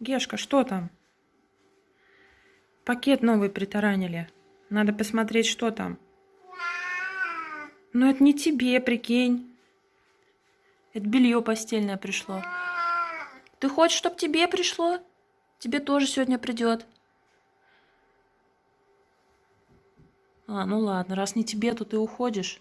Гешка, что там? Пакет новый притаранили. Надо посмотреть, что там. Но это не тебе, прикинь. Это белье постельное пришло. Ты хочешь, чтобы тебе пришло? Тебе тоже сегодня придет. А, ну ладно, раз не тебе, то ты уходишь.